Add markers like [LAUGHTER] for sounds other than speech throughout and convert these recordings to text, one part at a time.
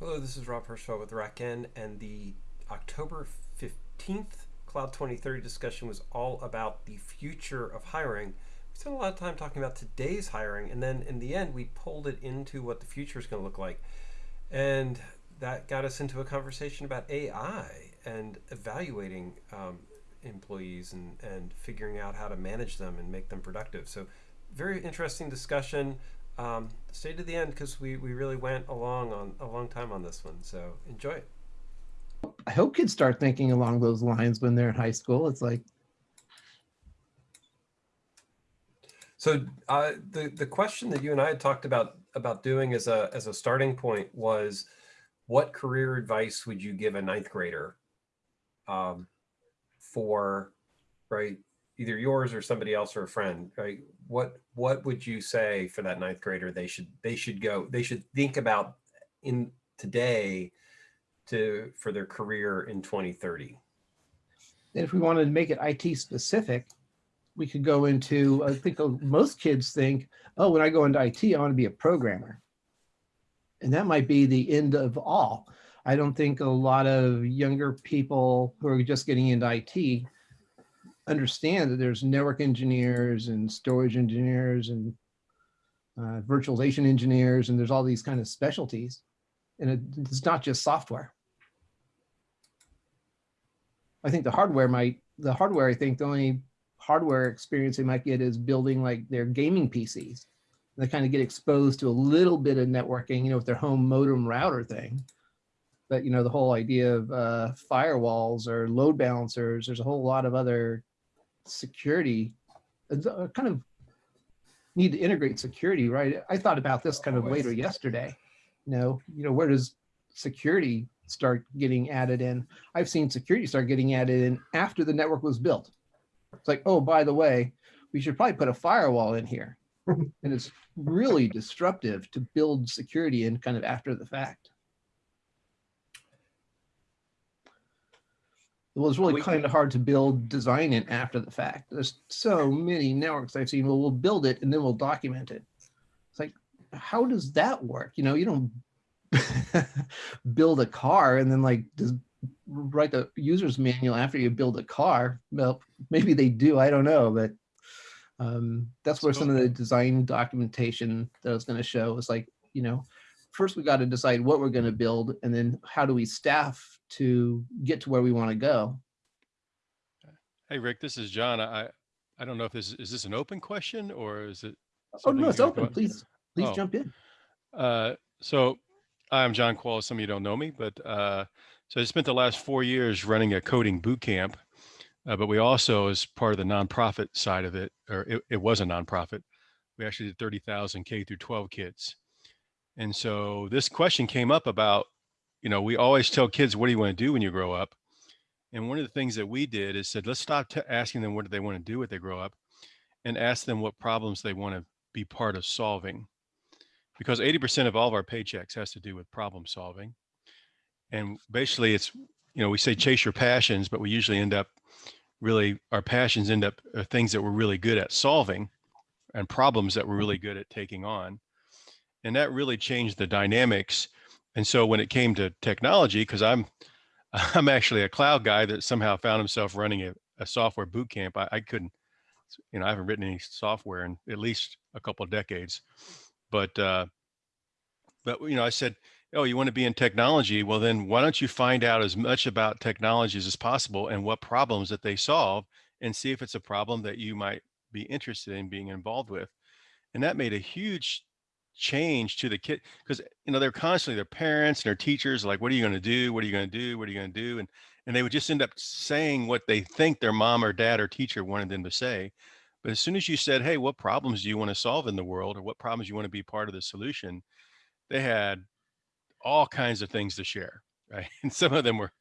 Hello, this is Rob Hirschfeld with RackN, and the October 15th Cloud 2030 discussion was all about the future of hiring. We spent a lot of time talking about today's hiring, and then in the end, we pulled it into what the future is going to look like. And that got us into a conversation about AI and evaluating um, employees and, and figuring out how to manage them and make them productive. So, very interesting discussion um, stay to the end because we, we really went along on a long time on this one. So enjoy it. I hope kids start thinking along those lines when they're in high school. It's like, so uh, the the question that you and I had talked about about doing as a as a starting point was, what career advice would you give a ninth grader, um, for, right, either yours or somebody else or a friend, right? What what would you say for that ninth grader they should they should go they should think about in today to for their career in 2030? And if we wanted to make it IT specific, we could go into, I think uh, most kids think, oh, when I go into IT, I want to be a programmer. And that might be the end of all. I don't think a lot of younger people who are just getting into IT understand that there's network engineers and storage engineers and uh, virtualization engineers, and there's all these kind of specialties. And it, it's not just software. I think the hardware might, the hardware, I think the only hardware experience they might get is building like their gaming PCs. They kind of get exposed to a little bit of networking, you know, with their home modem router thing. But, you know, the whole idea of uh, firewalls or load balancers, there's a whole lot of other security, uh, kind of need to integrate security, right? I thought about this kind of later yesterday. You know, you know, where does security start getting added in? I've seen security start getting added in after the network was built. It's like, oh, by the way, we should probably put a firewall in here. [LAUGHS] and it's really disruptive to build security in kind of after the fact. It was really kind of hard to build, design it after the fact. There's so many networks I've seen. Well, we'll build it and then we'll document it. It's like, how does that work? You know, you don't [LAUGHS] build a car and then like just write the user's manual after you build a car. Well, maybe they do. I don't know, but um, that's where some of the design documentation that I was going to show is like, you know, first we got to decide what we're going to build and then how do we staff to get to where we want to go. Hey, Rick, this is John. I, I don't know if this is this an open question or is it? Oh, no, it's open. Please, please oh. jump in. Uh, so I'm John Qualls. Some of you don't know me, but uh, so I spent the last four years running a coding boot camp. Uh, but we also, as part of the nonprofit side of it, or it, it was a nonprofit, we actually did 30,000 K through 12 kids. And so this question came up about you know, we always tell kids, what do you want to do when you grow up? And one of the things that we did is said, let's stop asking them what do they want to do when they grow up and ask them what problems they want to be part of solving. Because 80% of all of our paychecks has to do with problem solving. And basically it's, you know, we say chase your passions, but we usually end up really, our passions end up uh, things that we're really good at solving and problems that we're really good at taking on. And that really changed the dynamics and so when it came to technology, because I'm [LAUGHS] I'm actually a cloud guy that somehow found himself running a, a software boot camp. I, I, couldn't, you know, I haven't written any software in at least a couple of decades. But uh, but you know, I said, oh, you want to be in technology? Well, then why don't you find out as much about technologies as possible and what problems that they solve, and see if it's a problem that you might be interested in being involved with. And that made a huge change to the kid because you know they're constantly their parents and their teachers like what are you going to do? What are you going to do? What are you going to do? And and they would just end up saying what they think their mom or dad or teacher wanted them to say. But as soon as you said hey what problems do you want to solve in the world or what problems you want to be part of the solution? they had all kinds of things to share [LAUGHS] right? And some of them were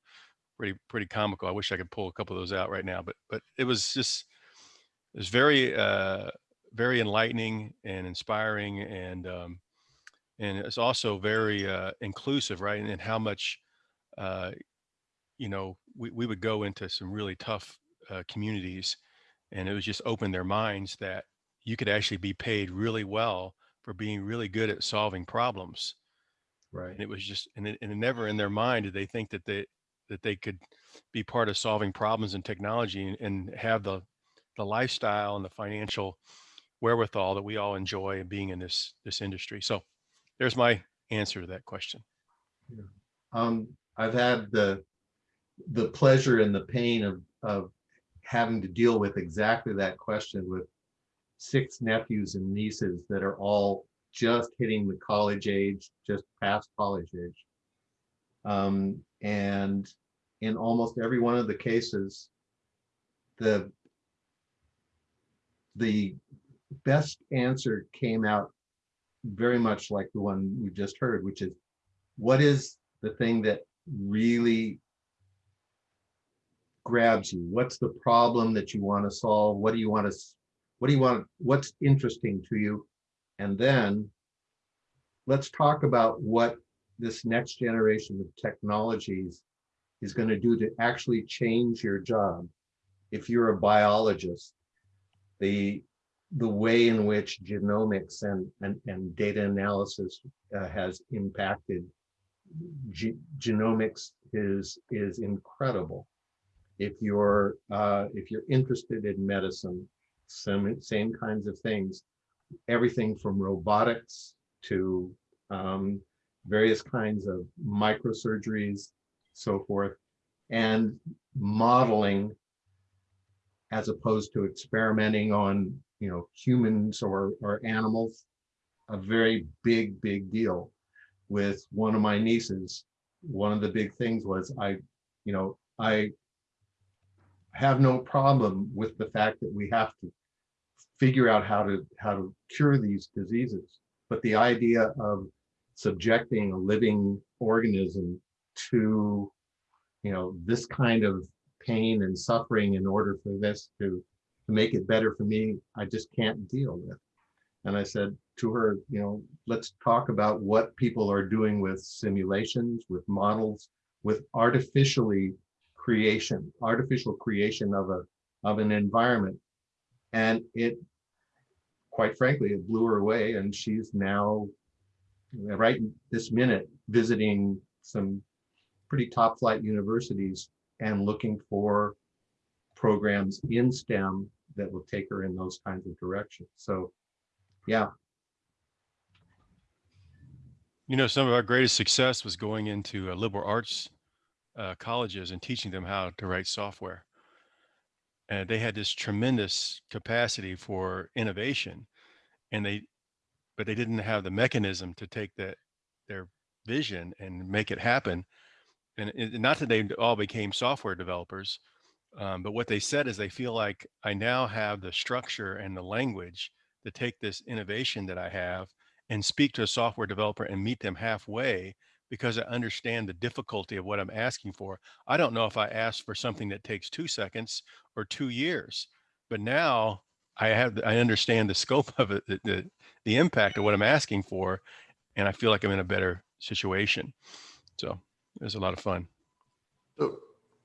pretty pretty comical. I wish i could pull a couple of those out right now but but it was just it was very uh very enlightening and inspiring and um, and it's also very uh, inclusive right and, and how much uh, you know we, we would go into some really tough uh, communities and it was just open their minds that you could actually be paid really well for being really good at solving problems Right. and it was just and, it, and never in their mind did they think that they that they could be part of solving problems in technology and, and have the the lifestyle and the financial wherewithal that we all enjoy being in this this industry. So there's my answer to that question. Um, I've had the, the pleasure and the pain of, of having to deal with exactly that question with six nephews and nieces that are all just hitting the college age, just past college age. Um, and in almost every one of the cases, the the best answer came out very much like the one we just heard, which is what is the thing that really grabs you? What's the problem that you want to solve? What do you want to, what do you want, what's interesting to you? And then let's talk about what this next generation of technologies is going to do to actually change your job. If you're a biologist, the the way in which genomics and and, and data analysis uh, has impacted ge genomics is is incredible. If you're uh, if you're interested in medicine, some same kinds of things, everything from robotics to um, various kinds of microsurgeries, so forth, and modeling as opposed to experimenting on you know humans or or animals a very big big deal. With one of my nieces one of the big things was i you know i have no problem with the fact that we have to figure out how to how to cure these diseases. But the idea of subjecting a living organism to you know this kind of pain and suffering in order for this to to make it better for me i just can't deal with. And i said to her you know let's talk about what people are doing with simulations with models with artificially creation artificial creation of a of an environment. And it quite frankly it blew her away and she's now right this minute visiting some pretty top flight universities and looking for programs in STEM that will take her in those kinds of directions. So, yeah. You know, some of our greatest success was going into uh, liberal arts uh, colleges and teaching them how to write software. And they had this tremendous capacity for innovation, and they, but they didn't have the mechanism to take that their vision and make it happen. And it, not that they all became software developers, um, but what they said is they feel like I now have the structure and the language to take this innovation that I have and speak to a software developer and meet them halfway because I understand the difficulty of what I'm asking for. I don't know if I asked for something that takes two seconds or two years, but now I have, I understand the scope [LAUGHS] of it, the, the, the impact of what I'm asking for, and I feel like I'm in a better situation. So it was a lot of fun. So,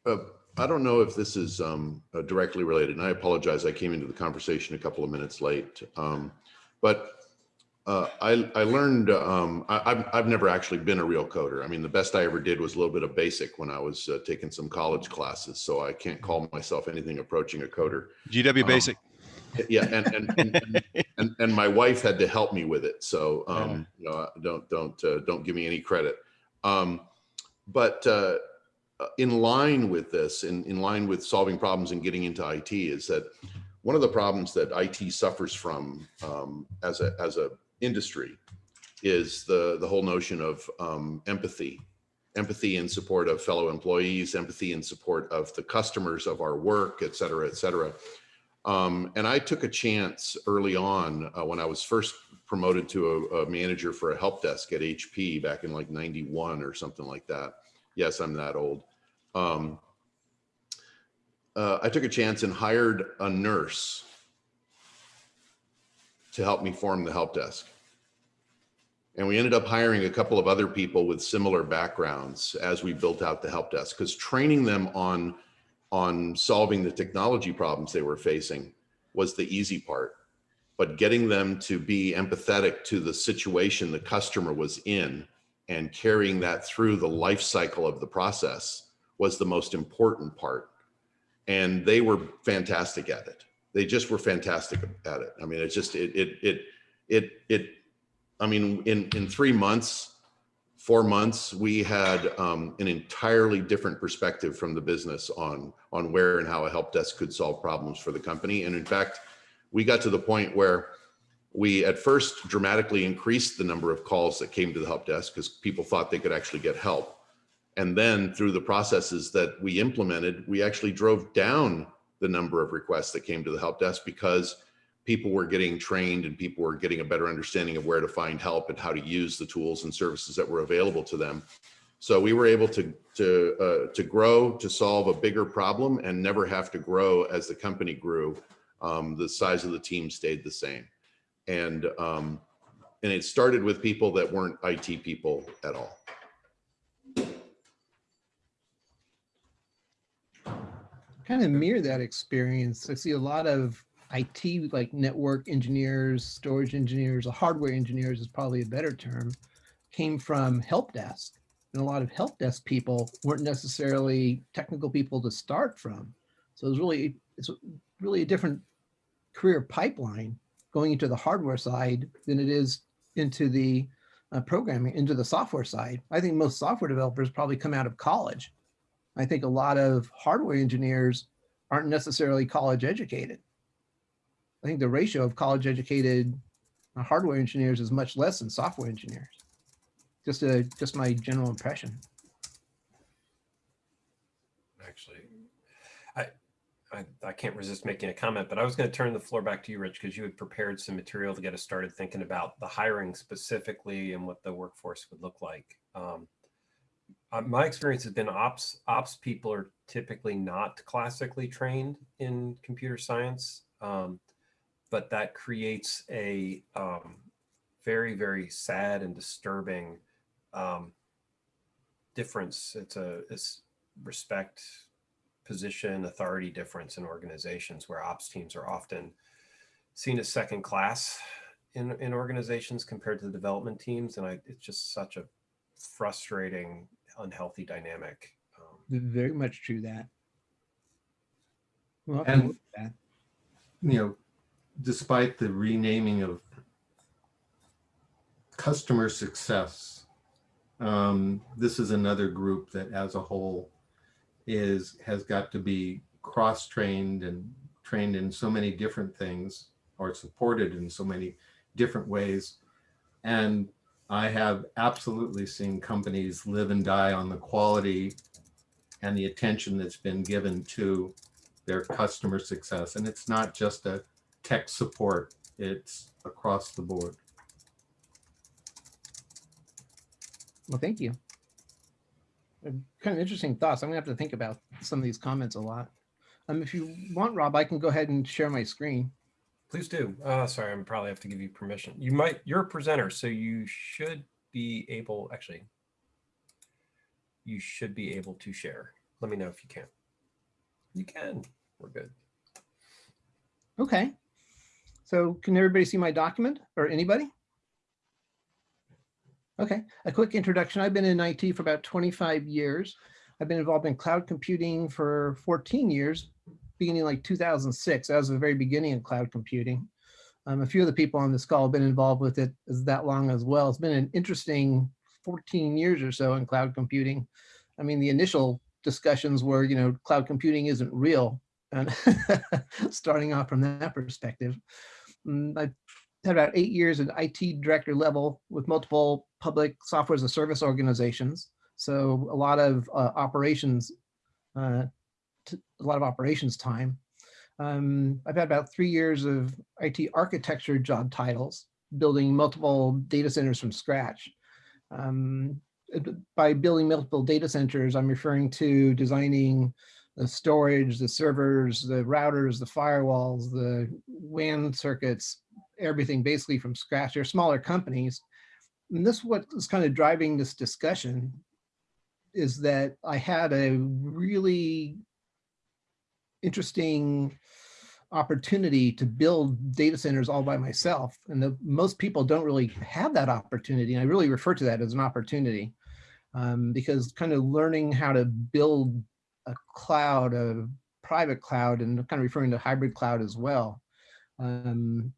uh, I don't know if this is um, directly related, and I apologize. I came into the conversation a couple of minutes late, um, but uh, I, I learned um, I, have I've never actually been a real coder. I mean, the best I ever did was a little bit of basic when I was uh, taking some college classes, so I can't call myself anything approaching a coder. GW Um, Basic. Yeah, and and, and, and, and my wife had to help me with it, so um, you know, don't don't uh, don't give me any credit. Um, but uh, in line with this, in, in line with solving problems and getting into IT is that one of the problems that IT suffers from um, as a as a industry is the the whole notion of um, empathy, empathy in support of fellow employees, empathy in support of the customers of our work, et cetera, et cetera. Um, and I took a chance early on uh, when I was first promoted to a, a manager for a help desk at HP back in like 91 or something like that. Yes, I'm that old um, uh, I took a chance and hired a nurse to help me form the help desk. And we ended up hiring a couple of other people with similar backgrounds as we built out the help desk because training them on, on solving the technology problems they were facing was the easy part. But getting them to be empathetic to the situation the customer was in and carrying that through the life cycle of the process was the most important part. And they were fantastic at it. They just were fantastic at it. I mean, it's just, it, it, it, it, it, I mean, in, in three months, four months, we had um, an entirely different perspective from the business on, on where and how a help desk could solve problems for the company. And in fact, we got to the point where we at first dramatically increased the number of calls that came to the help desk because people thought they could actually get help. And then through the processes that we implemented, we actually drove down the number of requests that came to the help desk because people were getting trained and people were getting a better understanding of where to find help and how to use the tools and services that were available to them. So we were able to to uh, to grow to solve a bigger problem and never have to grow as the company grew. Um, the size of the team stayed the same, and um, and it started with people that weren't IT people at all. kind of mirror that experience. I see a lot of IT, like network engineers, storage engineers, hardware engineers is probably a better term, came from help desk. And a lot of help desk people weren't necessarily technical people to start from. So it's really, it's really a different career pipeline going into the hardware side than it is into the uh, programming, into the software side. I think most software developers probably come out of college I think a lot of hardware engineers aren't necessarily college educated. I think the ratio of college educated uh, hardware engineers is much less than software engineers. Just a, just my general impression. Actually, I, I, I can't resist making a comment, but I was going to turn the floor back to you, Rich, because you had prepared some material to get us started thinking about the hiring specifically and what the workforce would look like. Um, uh, my experience has been ops ops people are typically not classically trained in computer science um, but that creates a um, very very sad and disturbing um, difference it's a it's respect position authority difference in organizations where ops teams are often seen as second class in, in organizations compared to the development teams and I, it's just such a frustrating unhealthy dynamic. Um, Very much true that. Well, And- that. you know, despite the renaming of customer success, um, this is another group that as a whole is, has got to be cross-trained and trained in so many different things or supported in so many different ways. And I have absolutely seen companies live and die on the quality and the attention that's been given to their customer success. And it's not just a tech support, it's across the board. Well, thank you. Kind of interesting thoughts. I'm gonna have to think about some of these comments a lot. Um, if you want, Rob, I can go ahead and share my screen. please do. Uh, sorry, I'm probably have to give you permission. You might, you're a presenter, so you should be able, actually, you should be able to share. Let me know if you can. You can. We're good. Okay. So can everybody see my document or anybody? Okay, a quick introduction. I've been in IT for about 25 years. I've been involved in cloud computing for 14 years, beginning like 2006. That was the very beginning of cloud computing. Um, a few of the people on this call have been involved with it as that long as well. It's been an interesting 14 years or so in cloud computing. I mean, the initial discussions were, you know, cloud computing isn't real. And [LAUGHS] starting off from that perspective, Mm, I had about eight years at IT director level with multiple public software as a service organizations. So a lot of uh, operations, uh, a lot of operations time. Um, I've had about three years of IT architecture job titles, building multiple data centers from scratch. Um, by building multiple data centers, I'm referring to designing the storage, the servers, the routers, the firewalls, the WAN circuits, everything basically from scratch. They're smaller companies. And this is what is kind of driving this discussion is that I had a really interesting opportunity to build data centers all by myself. And the, most people don't really have that opportunity. And I really refer to that as an opportunity um, because kind of learning how to build a cloud, a private cloud, and kind of referring to hybrid cloud as well. Um,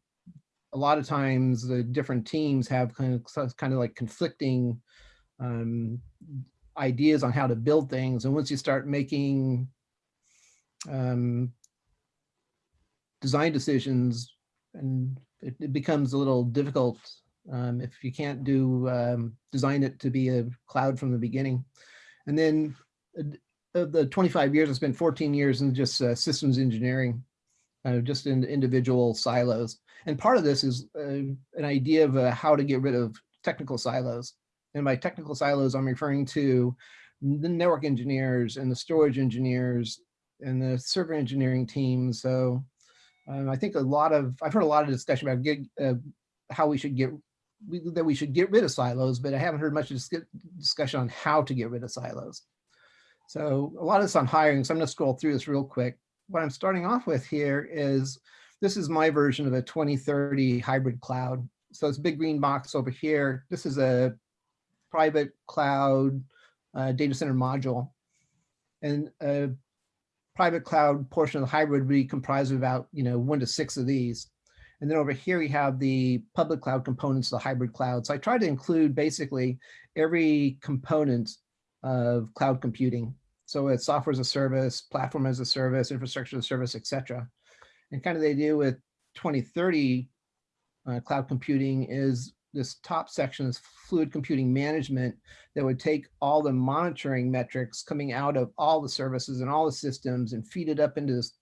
a lot of times the different teams have kind of kind of like conflicting um, ideas on how to build things. And once you start making um, design decisions, and it, it, becomes a little difficult um, if you can't do um, design it to be a cloud from the beginning. And then the 25 years, I spent 14 years in just uh, systems engineering, uh, just in individual silos. And part of this is uh, an idea of uh, how to get rid of technical silos. And by technical silos, I'm referring to the network engineers and the storage engineers and the server engineering team. So um, I think a lot of, I've heard a lot of discussion about uh, how we should get, we, that we should get rid of silos, but I haven't heard much discussion on how to get rid of silos. So a lot of this on hiring, so I'm gonna scroll through this real quick. What I'm starting off with here is, this is my version of a 2030 hybrid cloud. So it's big green box over here. This is a private cloud uh, data center module. And a private cloud portion of the hybrid would be comprised of about, you know, one to six of these. And then over here, we have the public cloud components of the hybrid cloud. So I try to include basically every component of cloud computing. So it's software as a service, platform as a service, infrastructure as a service, et cetera. And kind of the idea with 2030 uh, cloud computing is this top section is fluid computing management that would take all the monitoring metrics coming out of all the services and all the systems and feed it up into this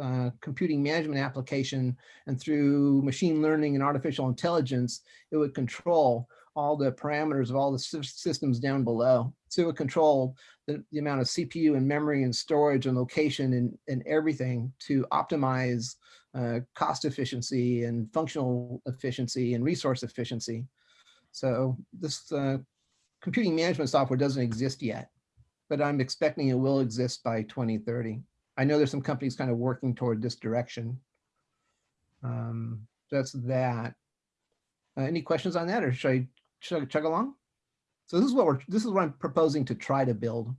uh, computing management application and through machine learning and artificial intelligence, it would control all the parameters of all the systems down below. Would control the, the amount of CPU and memory and storage and location and, and everything to optimize uh, cost efficiency and functional efficiency and resource efficiency. So this uh, computing management software doesn't exist yet, but I'm expecting it will exist by 2030. I know there's some companies kind of working toward this direction. Um, that's that. Uh, any questions on that or should I chug, chug along? So this is what we're this is what I'm proposing to try to build.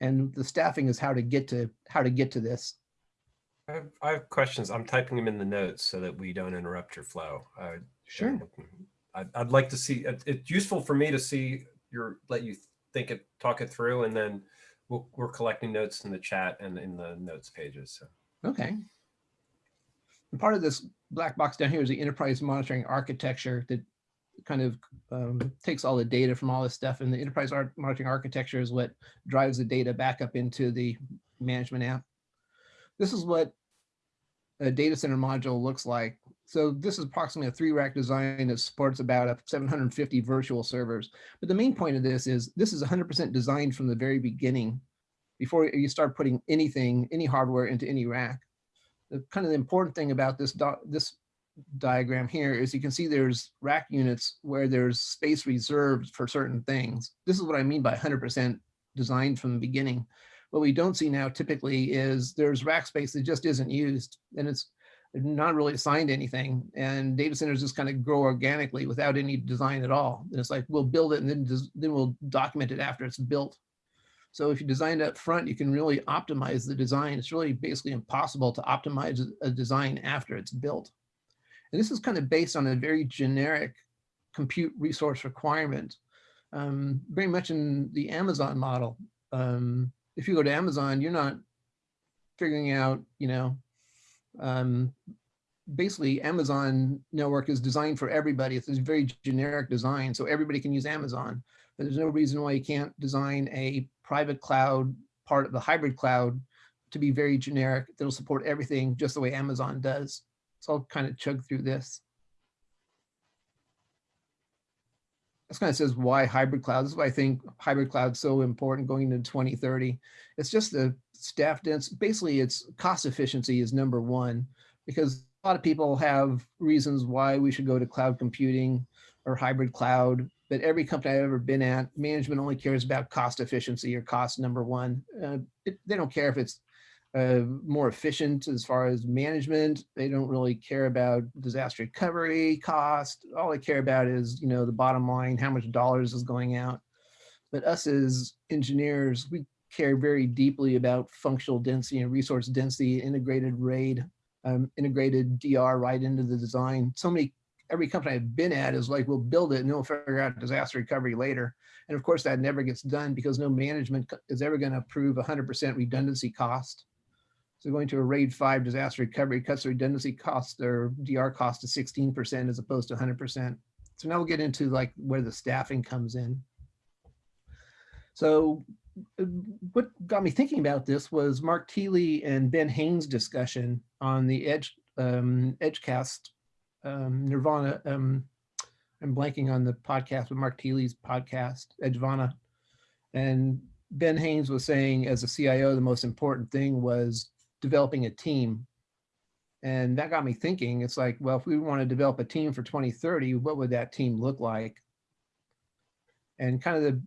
And the staffing is how to get to how to get to this. I have, I have questions. I'm typing them in the notes so that we don't interrupt your flow. Uh, sure. I'd, I'd like to see, it's useful for me to see your, let you think it, talk it through, and then we'll, we're collecting notes in the chat and in the notes pages. So. Okay. And part of this black box down here is the enterprise monitoring architecture that kind of um, takes all the data from all this stuff. And the enterprise monitoring architecture is what drives the data back up into the management app. This is what a data center module looks like. So this is approximately a three rack design that supports about a 750 virtual servers. But the main point of this is this is 100% designed from the very beginning before you start putting anything, any hardware into any rack. The kind of the important thing about this, this diagram here is you can see there's rack units where there's space reserved for certain things. This is what I mean by 100% designed from the beginning. What we don't see now typically is there's rack space that just isn't used and it's not really assigned anything. And data centers just kind of grow organically without any design at all. And it's like, we'll build it and then, then we'll document it after it's built. So if you design it up front, you can really optimize the design. It's really basically impossible to optimize a design after it's built. And this is kind of based on a very generic compute resource requirement, um, very much in the Amazon model. Um, if you go to Amazon, you're not figuring out, you know, um, basically Amazon network is designed for everybody. It's a very generic design, so everybody can use Amazon. But there's no reason why you can't design a private cloud part of the hybrid cloud to be very generic. That'll support everything just the way Amazon does. So I'll kind of chug through this. This kind of says why hybrid cloud. This is why I think hybrid cloud is so important going into 2030. It's just the staff dense. Basically, it's cost efficiency is number one because a lot of people have reasons why we should go to cloud computing or hybrid cloud. But every company I've ever been at, management only cares about cost efficiency or cost number one. Uh, it, they don't care if it's uh, more efficient as far as management. They don't really care about disaster recovery cost. All they care about is, you know, the bottom line, how much dollars is going out. But us as engineers, we care very deeply about functional density and resource density, integrated RAID, um, integrated DR right into the design. So many, every company I've been at is like, we'll build it and we'll figure out disaster recovery later. And of course that never gets done because no management is ever gonna approve 100% redundancy cost. So going to a RAID 5 disaster recovery cuts the redundancy cost or DR cost to 16% as opposed to 100%. So now we'll get into like where the staffing comes in. So uh, what got me thinking about this was Mark Thiele and Ben Haines discussion on the Edge um, Edgecast um, Nirvana. Um, I'm blanking on the podcast but Mark Thiele's podcast, Edgevana. And Ben Haines was saying, as a CIO, the most important thing was developing a team. And that got me thinking. It's like, well, if we want to develop a team for 2030, what would that team look like? And kind of the,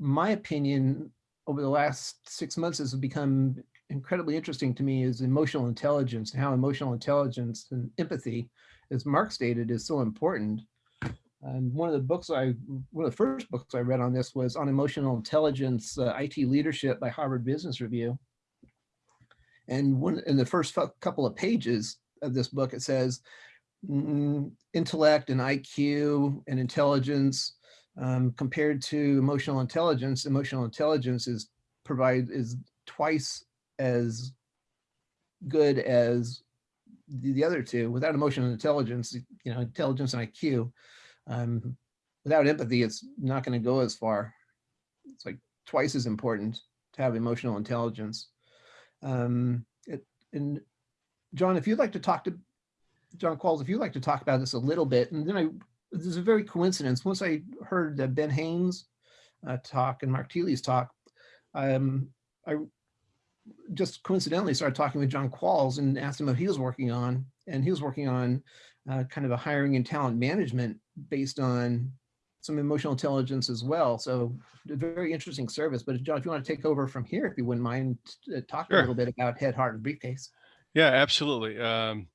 my opinion over the last six months has become incredibly interesting to me is emotional intelligence and how emotional intelligence and empathy, as Mark stated, is so important. And one of the books I, one of the first books I read on this was on emotional intelligence, uh, IT leadership by Harvard Business Review. And one in the first couple of pages of this book, it says mm, intellect and IQ and intelligence um, compared to emotional intelligence. Emotional intelligence is provide is twice as good as the, the other two. Without emotional intelligence, you know, intelligence and IQ, um, without empathy, it's not going to go as far. It's like twice as important to have emotional intelligence. Um, it, and John, if you'd like to talk to John Qualls, if you'd like to talk about this a little bit, and then I, there's a very coincidence. Once I heard uh, Ben Haines uh, talk and Mark Thiele's talk, um, I just coincidentally started talking with John Qualls and asked him what he was working on. And he was working on uh, kind of a hiring and talent management based on some emotional intelligence as well. So very interesting service. But John, if you want to take over from here, if you wouldn't mind uh, talking Sure. a little bit about Head, Heart, and Briefcase. Yeah, absolutely. Um,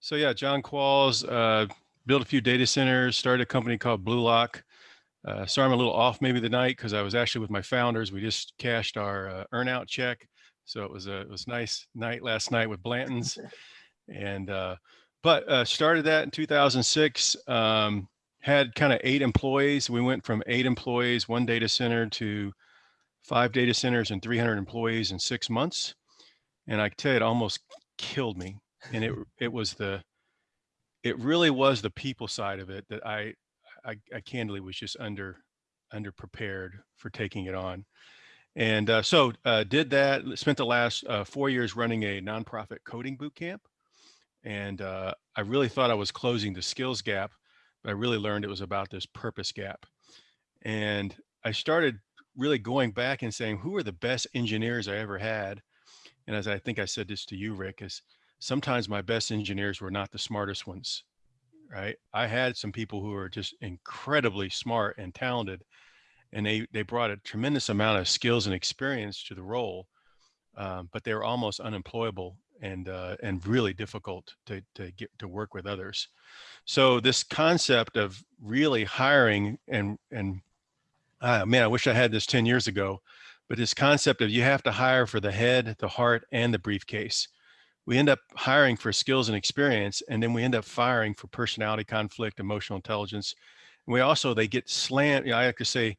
so yeah, John Qualls uh, built a few data centers, started a company called Bluelock. Uh, sorry, I'm a little off maybe the night because I was actually with my founders. We just cashed our uh, earnout check, so it was a it was nice night last night with Blanton's, [LAUGHS] and uh, but uh, started that in 2006. Um, had kind of eight employees. We went from eight employees, one data center, to five data centers and 300 employees in six months. And I tell you, it almost killed me. And it [LAUGHS] it was the it really was the people side of it that I I, I candidly was just under under prepared for taking it on. And uh, so uh, did that. Spent the last uh, four years running a nonprofit coding boot camp, and uh, I really thought I was closing the skills gap, I really learned it was about this purpose gap. And I started really going back and saying, who are the best engineers I ever had? And as I think I said this to you, Rick, is sometimes my best engineers were not the smartest ones, right? I had some people who were just incredibly smart and talented, and they they brought a tremendous amount of skills and experience to the role, um, but they were almost unemployable and uh, and really difficult to to get to work with others. So this concept of really hiring and and uh, man, I wish I had this 10 years ago, but this concept of you have to hire for the head, the heart, and the briefcase. We end up hiring for skills and experience, and then we end up firing for personality conflict, emotional intelligence. And we also, they get slammed. You know, I like to say,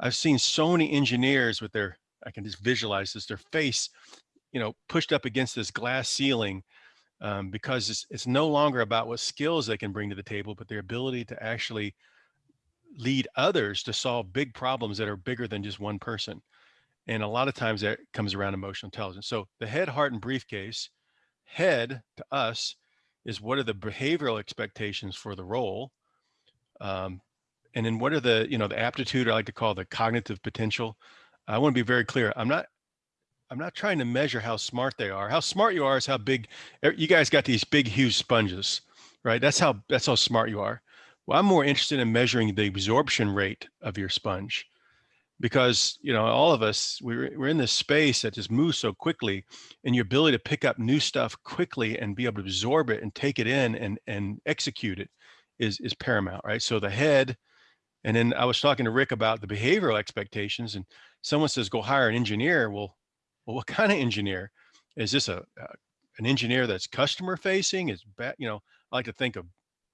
I've seen so many engineers with their, I can just visualize this, their face, you know, pushed up against this glass ceiling um, because it's, it's no longer about what skills they can bring to the table, but their ability to actually lead others to solve big problems that are bigger than just one person. And a lot of times that comes around emotional intelligence. So the head, heart, and briefcase, head to us is what are the behavioral expectations for the role? Um, and then what are the, you know, the aptitude I like to call the cognitive potential. I want to be very clear. I'm not I'm not trying to measure how smart they are. How smart you are is how big er, you guys got these big, huge sponges, right? That's how that's how smart you are. Well, I'm more interested in measuring the absorption rate of your sponge. because you know all of us we're, we're in this space that just moves so quickly and your ability to pick up new stuff quickly and be able to absorb it and take it in and and execute it is is paramount right so the head and then i was talking to rick about the behavioral expectations and someone says go hire an engineer well well what kind of engineer is this a, a an engineer that's customer facing is back you know i like to think of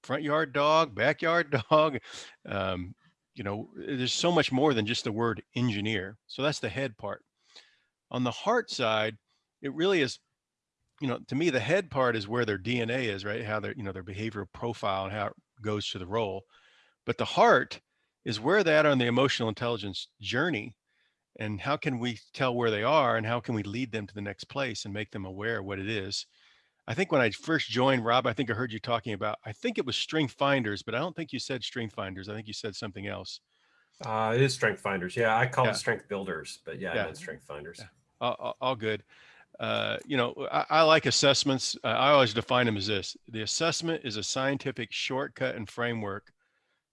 front yard dog backyard [LAUGHS] dog um, you know, there's so much more than just the word engineer. So that's the head part. On the heart side, it really is, you know, to me, the head part is where their DNA is, right? How their, you know, their behavioral profile and how it goes to the role. But the heart is where that on the emotional intelligence journey. And how can we tell where they are and how can we lead them to the next place and make them aware of what it is? I think when I first joined, Rob, I think I heard you talking about, I think it was Strength Finders, but I don't think you said Strength Finders. I think you said something else. Uh, it is Strength Finders. Yeah, I call Yeah. it Strength Builders, but yeah, Yeah. I meant Strength Finders. Yeah. All, all- all good. Uh, you know, I, I like assessments. Uh, I always define them as this. The assessment is a scientific shortcut and framework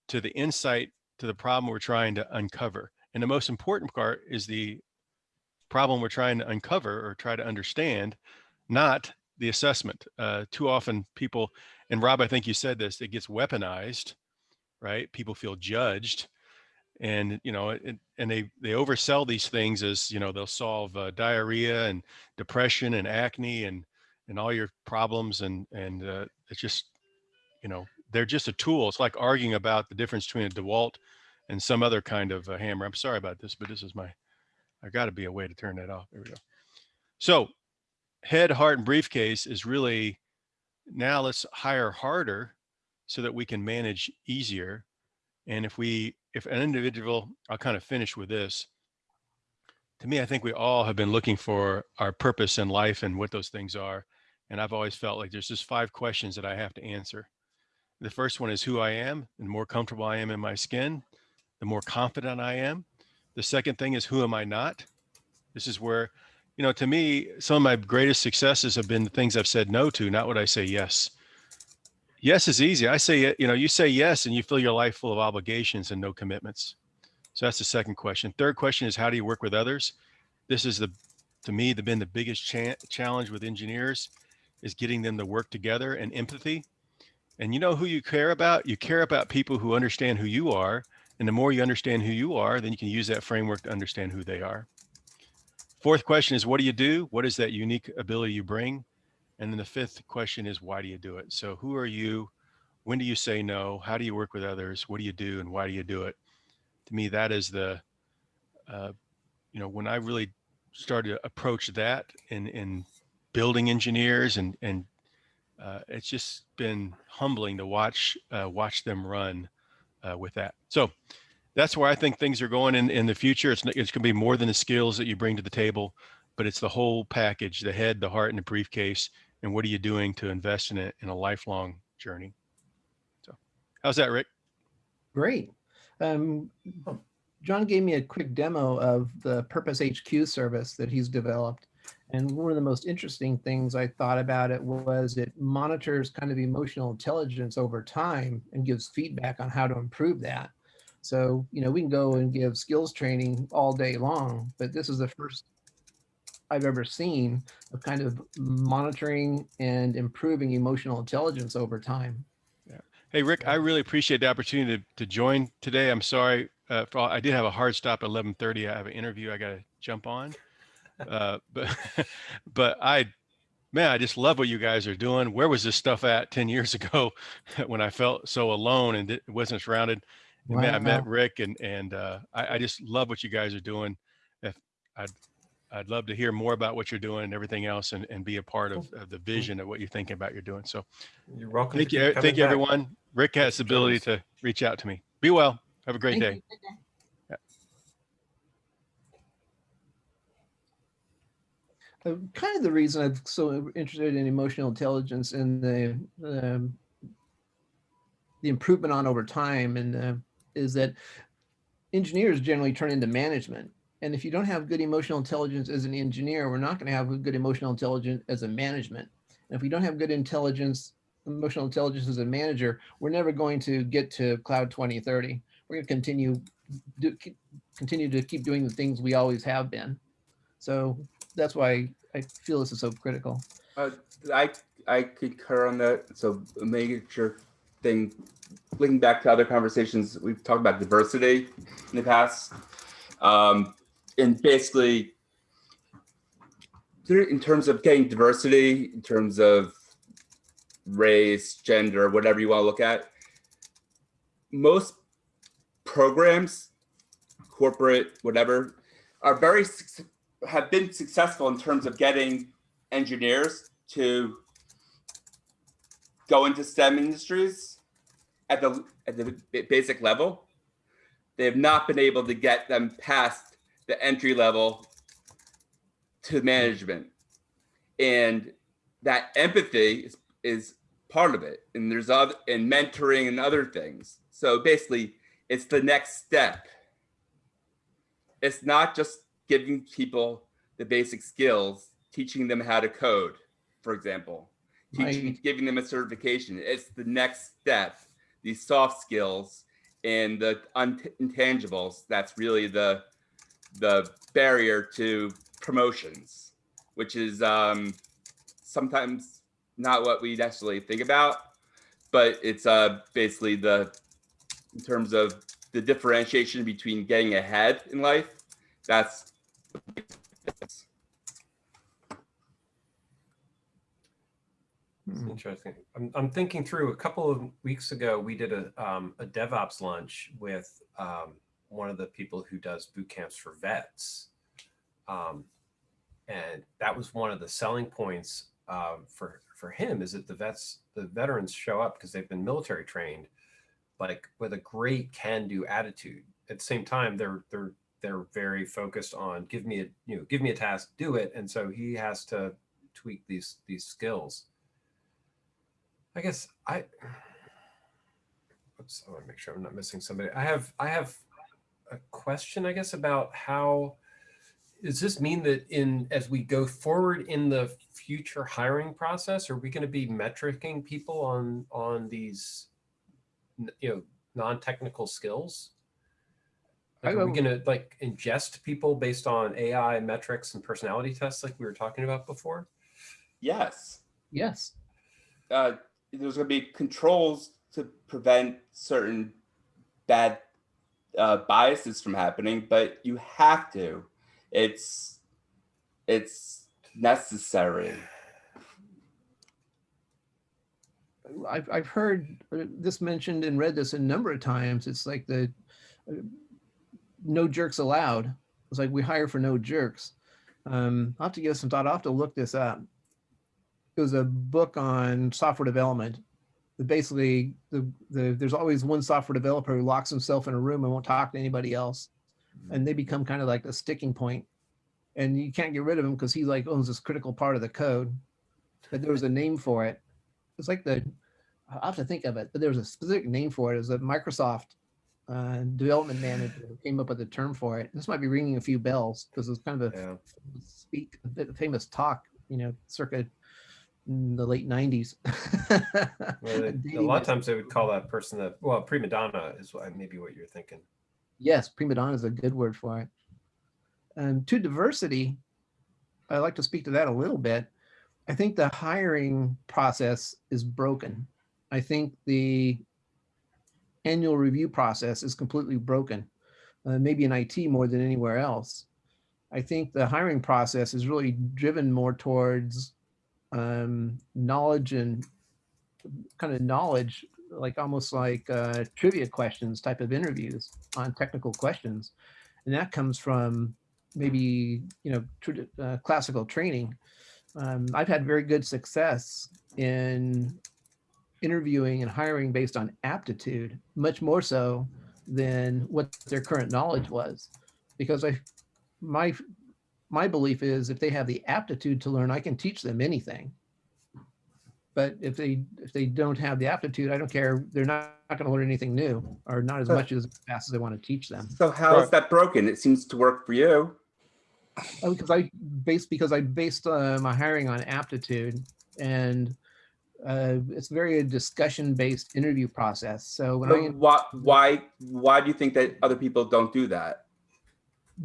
to the insight to the problem we're trying to uncover. And the most important part is the problem we're trying to uncover or try to understand, not the assessment. Uh, too often people, and Rob, I think you said this, it gets weaponized, right? People feel judged and you know it, and they they oversell these things as you know they'll solve uh, diarrhea and depression and acne and and all your problems and and uh, it's just you know they're just a tool it's like arguing about the difference between a dewalt and some other kind of hammer i'm sorry about this but this is my i got to be a way to turn that off there we go so head heart and briefcase is really now let's hire harder so that we can manage easier and if we, if an individual, I'll kind of finish with this. To me, I think we all have been looking for our purpose in life and what those things are. And I've always felt like there's just five questions that I have to answer. The first one is who I am, and the more comfortable I am in my skin, the more confident I am. The second thing is who am I not? This is where, you know, to me, some of my greatest successes have been the things I've said no to, not what I say yes. Yes is easy. I say, you know, you say yes and you fill your life full of obligations and no commitments. So that's the second question. Third question is how do you work with others? This is the, to me, the been the biggest cha challenge with engineers is getting them to work together and empathy. And you know who you care about? You care about people who understand who you are. And the more you understand who you are, then you can use that framework to understand who they are. Fourth question is what do you do? What is that unique ability you bring? And then the fifth question is why do you do it? So who are you? When do you say no? How do you work with others? What do you do and why do you do it? To me, that is the, uh, you know, when I really started to approach that in, in building engineers and, and uh, it's just been humbling to watch, uh, watch them run uh, with that. So that's where I think things are going in, in the future. It's, it's going to be more than the skills that you bring to the table, but it's the whole package, the head, the heart, and the briefcase. And what are you doing to invest in it in a lifelong journey? So how's that, Rick? Great. Um, John gave me a quick demo of the Purpose HQ service that he's developed. And one of the most interesting things I thought about it was it monitors kind of emotional intelligence over time and gives feedback on how to improve that. So, you know, we can go and give skills training all day long, but this is the first I've ever seen of kind of monitoring and improving emotional intelligence over time. Yeah. Hey, Rick, I really appreciate the opportunity to, to join today. I'm sorry. Uh, for all, I did have a hard stop at 1130. I have an interview I got to jump on. Uh, [LAUGHS] but, but I, man, I just love what you guys are doing. Where was this stuff at 10 years [LAUGHS] ago when I felt so alone and it wasn't surrounded? And man, I met Rick and, and uh, I, I just love what you guys are doing. If I'd, I'd love to hear more about what you're doing and everything else and, and be a part of, of the vision of what you're thinking about you're doing. So You're welcome. Thank you. Thank you, back. everyone. Rick has the ability to reach out to me. Be well. Have a great Thank day. you. Kind of the reason I'm so interested in emotional intelligence and the um, the improvement on over time and uh, is that engineers generally turn into management. And if you don't have good emotional intelligence as an engineer, we're not going to have good emotional intelligence as a management. And if we don't have good intelligence, emotional intelligence as a manager, we're never going to get to cloud 2030. We're going to continue do, continue to keep doing the things we always have been. So that's why I feel this is so critical. Uh, I I concur on that. So a major thing, linking back to other conversations, we've talked about diversity in the past, um, and basically, in terms of getting diversity, in terms of race, gender, whatever you want to look at, most programs, corporate, whatever, are very have been successful in terms of getting engineers to go into STEM industries at the at the basic level. They have not been able to get them past the entry level to management, and that empathy is, is part of it. And there's other and mentoring and other things. So basically, it's the next step. It's not just giving people the basic skills, teaching them how to code, for example, teaching, My- giving them a certification. It's the next step, these soft skills and the intangibles. That's really the the barrier to promotions, which is um, sometimes not what we necessarily think about, but it's uh, basically the in terms of the differentiation between getting ahead in life. That's It's Hmm. Interesting. I'm, I'm thinking through a couple of weeks ago, we did a, um, a DevOps lunch with um, one of the people who does boot camps for vets. Um, and that was one of the selling points uh, for, for him is that the vets, the veterans show up because they've been military trained, like with a great can do attitude. At the same time, they're, they're, they're very focused on give me a, you know, give me a task, do it. And so he has to tweak these, these skills. I guess I. Oops, I want to make sure I'm not missing somebody. I have I have a question, I guess, about how does this mean that in as we go forward in the future hiring process, are we going to be metricing people on on these, you know, non-technical skills? Like, are we going to like ingest people based on AI metrics and personality tests, like we were talking about before? yes. Yes. Uh, there's going to be controls to prevent certain bad uh, biases from happening, but you have to. It's it's necessary. I've, I've heard this mentioned and read this a number of times. It's like the uh, no jerks allowed. It's like we hire for no jerks. Um, I'll have to give some thought. I'll have to look this up. It was a book on software development. That basically, the, the there's always one software developer who locks himself in a room and won't talk to anybody else, and they become kind of like a sticking. And you can't get rid of him because he like owns this critical part of the code. But there was a name for it it's like the I have to think of it, but there was a specific name for it. It was a Microsoft uh, development manager who came up with a term for it. This might be ringing a few bells because it was kind of a Yeah. speak, a bit famous talk, you know, circa in the late '90s. [LAUGHS] Well, they- a lot of times they would call that person that well prima donna is what maybe what you're thinking. Yes, prima donna is a good word for it. And to diversity, I'd like to speak to that a little bit. I think the hiring process is broken. I think the annual review process is completely broken, uh, maybe in IT more than anywhere else. I think the hiring process is really driven more towards um, knowledge and kind of knowledge, like almost like uh, trivia questions type of interviews on technical questions. And that comes from maybe, you know, uh, classical training. Um, I've had very good success in interviewing and hiring based on aptitude, much more so than what their current knowledge was. Because I, my, my belief is if they have the aptitude to learn, I can teach them anything. But if they if they don't have the aptitude, I don't care. They're not, not going to learn anything new, or not as But- much as fast as I want to teach them. So how is Right. that broken? It seems to work for you. Oh, because I based because I based uh, my hiring on aptitude, and uh, it's very a discussion based interview process. So when But I why why why do you think that other people don't do that?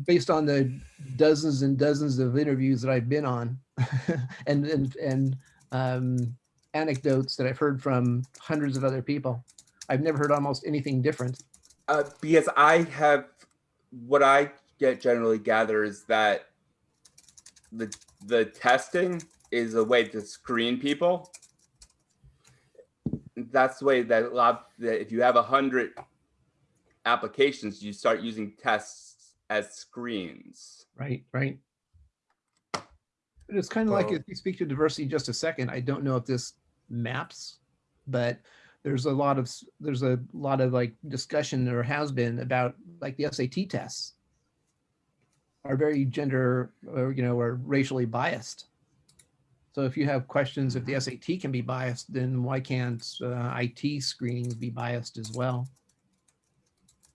Based on the dozens and dozens of interviews that I've been on [LAUGHS] and, and, and um, anecdotes that I've heard from hundreds of other people, I've never heard almost anything different. Uh, because I have what I get generally gather is that the the testing is a way to screen people. That's the way that a lot that if you have a hundred applications, you start using tests as screens. Right, right. But it's kind of like if you speak to diversity just a second, I don't know if this maps, but there's a lot of, there's a lot of like discussion or has been about like the SAT tests are very gender or, you know, are racially biased. So if you have questions, if the SAT can be biased, then why can't uh, IT screenings be biased as well?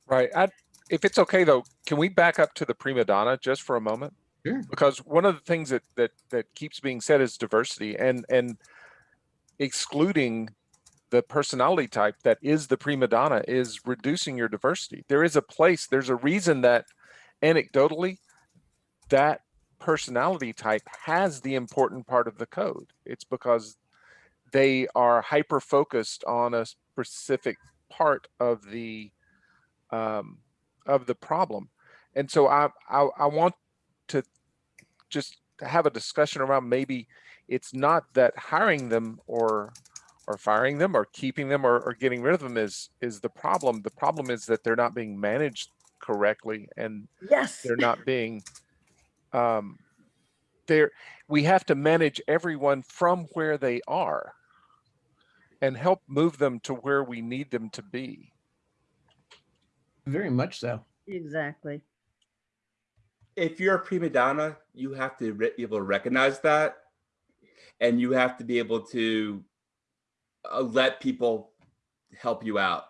Right. I, if it's okay though, can we back up to the prima donna just for a moment? Sure. Because one of the things that that that keeps being said is diversity and and excluding the personality type that is the prima donna is reducing your diversity. There is a place, there's a reason that anecdotally that personality type has the important part of the code. It's because they are hyper focused on a specific part of the um, of the problem. And so I, I I want to just have a discussion around maybe it's not that hiring them or or firing them or keeping them or, or getting rid of them is is the problem. The problem is that they're not being managed correctly and Yes. they're not being um they're we have to manage everyone from where they are and help move them to where we need them to be Very much so. Exactly. If you're a prima donna, you have to be able to recognize that, and you have to be able to uh, let people help you out,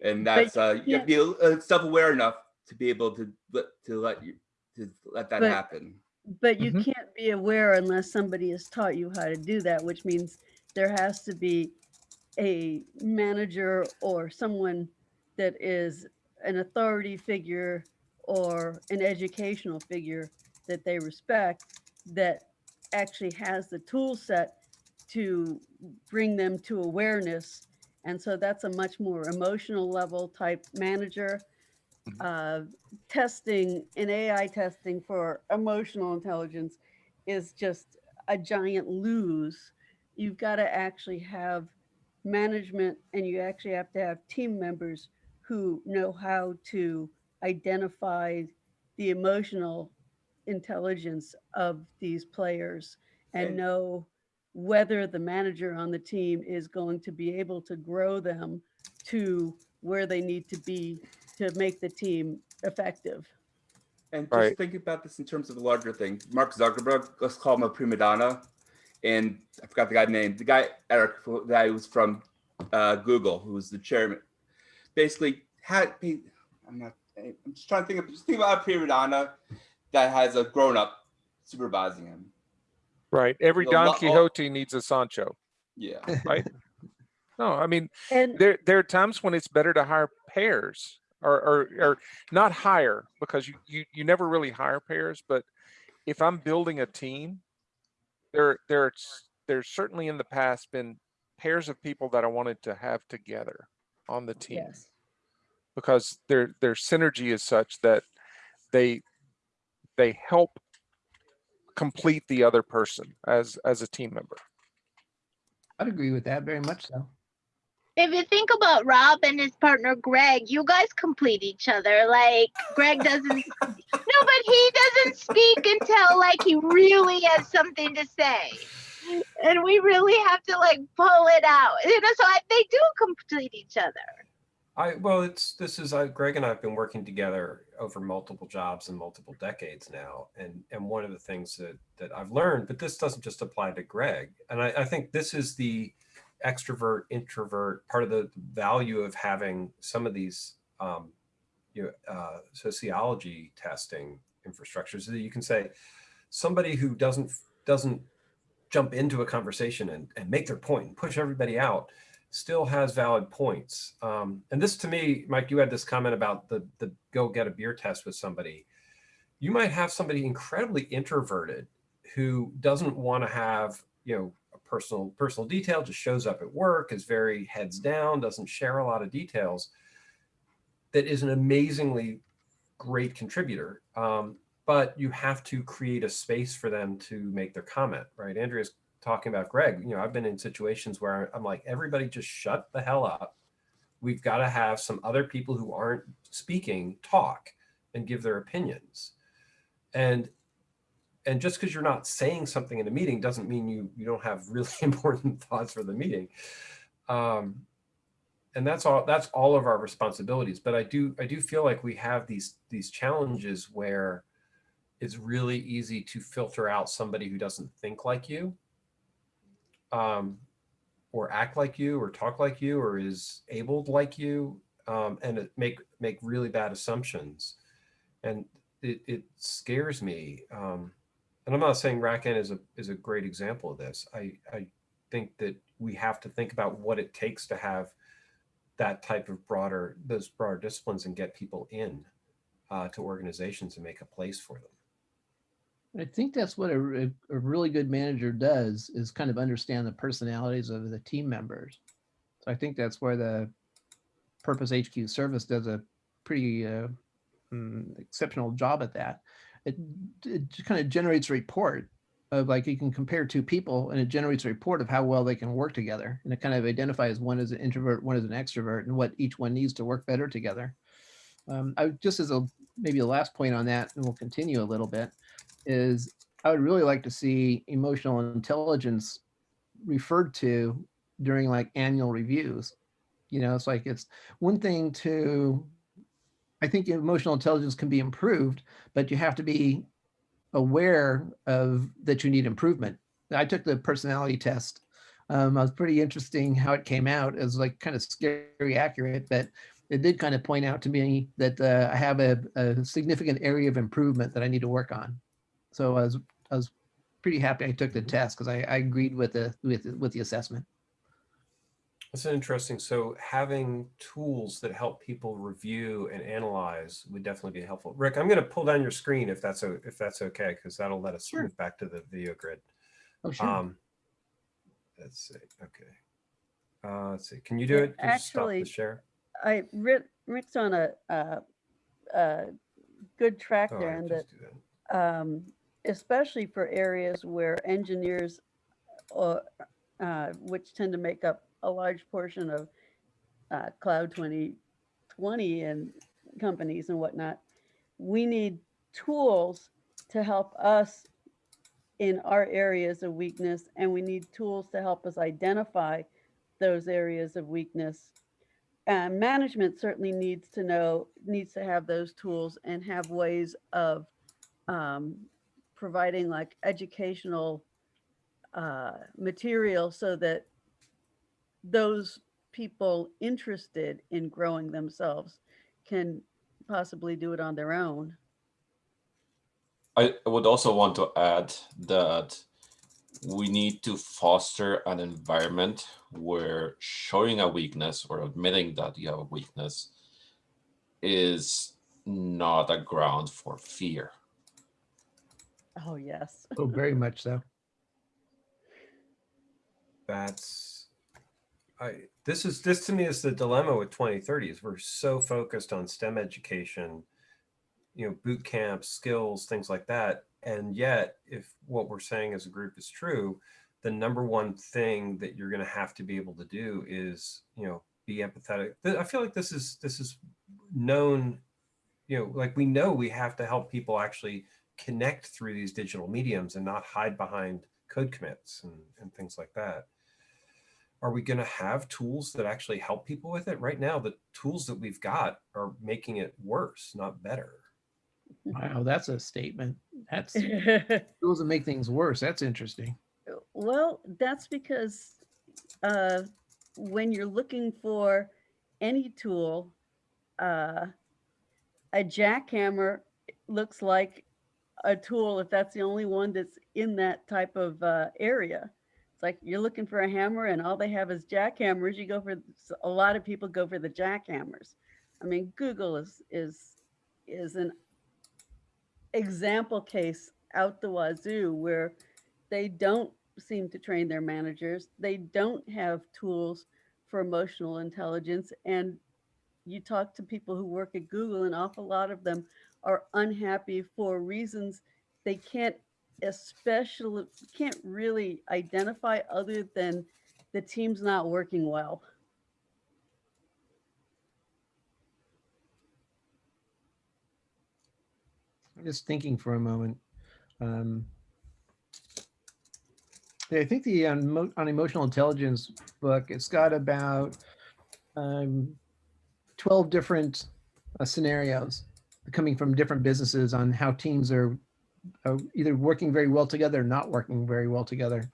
and that's you uh, you have to be uh, self-aware enough to be able to let to let you to let that But- happen. But you Mhm. can't be aware unless somebody has taught you how to do that, which means there has to be a manager or someone that is an authority figure or an educational figure that they respect that actually has the tool set to bring them to awareness. And so that's a much more emotional level type manager. Uh, testing and AI testing for emotional intelligence is just a giant lose. You've got to actually have management and you actually have to have team members who know how to identify the emotional intelligence of these players and And- know whether the manager on the team is going to be able to grow them to where they need to be to make the team effective. And just Right. think about this in terms of the larger thing. Mark Zuckerberg, let's call him a prima donna, and I forgot the guy's name. The guy Eric, the guy who was from uh, Google, who was the chairman, basically had. I'm not. I'm just trying to think of just think about a prima donna that has a grown up supervising him. right every The don lo- all- quixote needs a sancho Yeah. [LAUGHS] right no i mean And there there are times when it's better to hire pairs or or, or not hire because you, you you never really hire pairs but if i'm building a team there there's there's certainly in the past been pairs of people that i wanted to have together on the team yes, because their their synergy is such that they they help complete the other person as as a team member I'd agree with that very much so. If you think about Rob and his partner Greg, you guys complete each other. Like Greg doesn't [LAUGHS] No, but he doesn't speak until like he really has something to say. And we really have to like pull it out. You know, so I, they do complete each other. I well, it's this is uh, Greg and I have been working together over multiple jobs and multiple decades now, and and one of the things that that I've learned, but this doesn't just apply to Greg, and I, I think this is the extrovert introvert part of the value of having some of these um, you know uh, sociology testing infrastructures that you can say somebody who doesn't doesn't jump into a conversation and, and make their point and push everybody out still has valid points. Um, and this to me, Mike, you had this comment about the the go get a beer test with somebody. you might have somebody incredibly introverted who doesn't want to have, you know, a personal personal detail, just shows up at work, is very heads down, doesn't share a lot of details. That is an amazingly great contributor. Um, but you have to create a space for them to make their comment, right? Andrea's talking about Greg. You know, I've been in situations where I'm like, everybody just shut the hell up. We've got to have some other people who aren't speaking talk and give their opinions. And and just because you're not saying something in a meeting doesn't mean you you don't have really [LAUGHS] important thoughts for the meeting. Um, and that's all that's all of our responsibilities. But I do I do feel like we have these these challenges where it's really easy to filter out somebody who doesn't think like you um, or act like you or talk like you or is abled like you um, and make make really bad assumptions. And it, it scares me um, and i'm not saying RackN is a is a great example of this. I i think that we have to think about what it takes to have that type of broader those broader disciplines and get people in uh, to organizations and make a place for them I think that's what a, a really good manager does is kind of understand the personalities of the team members. So I think that's where the Purpose HQ service does a pretty uh, mm, exceptional job at that. It, it kind of generates a report of like you can compare two people and it generates a report of how well they can work together. And it kind of identifies one as an introvert, one as an extrovert and what each one needs to work better together. Um, I just as a maybe a last point on that, and we'll continue a little bit is I would really like to see emotional intelligence referred to during like annual reviews. You know, it's like it's one thing to, I think emotional intelligence can be improved, but you have to be aware of that you need improvement. I took the personality test. Um, I was pretty interesting how it came out. It was like kind of scary accurate, but it did kind of point out to me that uh, I have a, a significant area of improvement that I need to work on. So I was I was pretty happy I took the test because I, I agreed with the with with the assessment. That's interesting. So having tools that help people review and analyze would definitely be helpful. Rick, I'm going to pull down your screen if that's o- if that's okay, because that'll let us Sure. move back to the video grid. Oh, sure. Um, let's see. Okay. Uh, let's see. Can you do Yeah, it? Just stop actually, the share. I Rick, Rick's on a, uh, uh, good track Oh, there I and that just do that. um, especially for areas where engineers, or, uh, which tend to make up a large portion of uh, Cloud 2020 and companies and whatnot, we need tools to help us in our areas of weakness, and we need tools to help us identify those areas of weakness. And management certainly needs to know, needs to have those tools and have ways of um, providing like educational uh, material so that those people interested in growing themselves can possibly do it on their own. I would also want to add that we need to foster an environment where showing a weakness or admitting that you have a weakness is not a ground for fear. Oh, yes. Oh, very much so. That's I this is this to me is the dilemma with 2030 is we're so focused on STEM education, you know, boot camps, skills, things like that. And yet, if what we're saying as a group is true, the number one thing that you're going to have to be able to do is, you know, be empathetic. I feel like this is this is known, you know, like we know we have to help people actually connect through these digital mediums and not hide behind code commits and, and things like that are we going to have tools that actually help people with it right now the tools that we've got are making it worse not better Wow, that's a statement. That's [LAUGHS] tools that make things worse. That's interesting. Well, that's because uh, when you're looking for any tool, uh, a jackhammer looks like a tool if that's the only one that's in that type of uh, area. It's like you're looking for a hammer and all they have is jackhammers. You go for a lot of people go for the jackhammers. I mean, Google is is is an example case out the wazoo where they don't seem to train their managers. They don't have tools for emotional intelligence. And you talk to people who work at Google, an awful lot of them are unhappy for reasons they can't especially can't really identify other than the team's not working well. I'm just thinking for a moment. Um, I think the on, on emotional intelligence book, it's got about um, 12 different uh, scenarios coming from different businesses on how teams are, are either working very well together or not working very well together.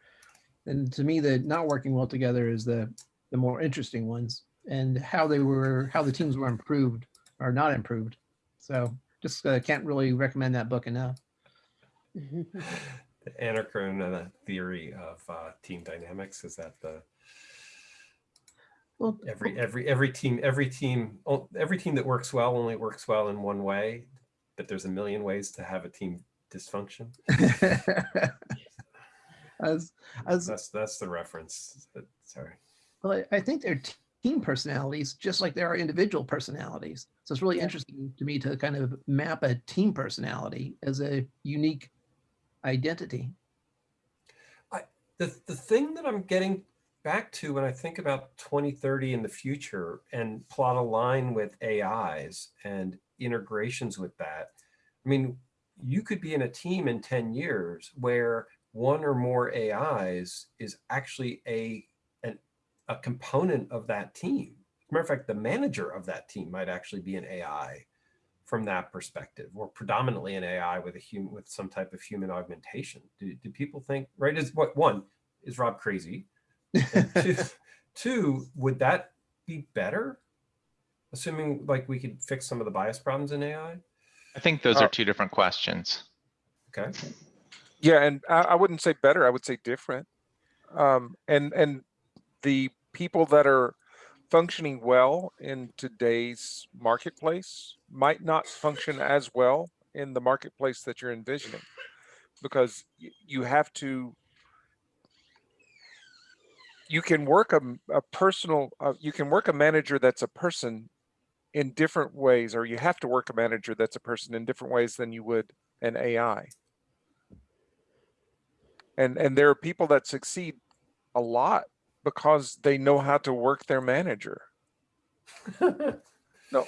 And to me, the not working well together is the the more interesting ones and how they were, how the teams were improved or not improved. So just uh, can't really recommend that book enough. [LAUGHS] the Anna Karenina theory of uh, team dynamics is that the Well, every every every team every team oh, every team that works well only works well in one way, but there's a million ways to have a team dysfunction. [LAUGHS] as as That's that's the reference. Uh, Sorry. well, I, I think they're team personalities, just like there are individual personalities. So it's really Yeah. interesting to me to kind of map a team personality as a unique identity. I, the the thing that I'm getting back to when I think about 2030 in the future and plot a line with AIs and integrations with that. I mean, you could be in a team in 10 years where one or more AIs is actually a an, a component of that team. Matter of fact, the manager of that team might actually be an AI from that perspective, or predominantly an AI with a human with some type of human augmentation. Do, do people think right? Is what one is Rob crazy? And two, [LAUGHS] two, would that be better? Assuming like we could fix some of the bias problems in AI. I think those Uh, are two different questions. Okay. Yeah, and I, I wouldn't say better, I would say different. Um, and and the people that are functioning well in today's marketplace might not function as well in the marketplace that you're envisioning because you have to you can work a personal uh, you can work a manager that's a person in different ways or you have to work a manager that's a person in different ways than you would an AI and and there are people that succeed a lot because they know how to work their manager no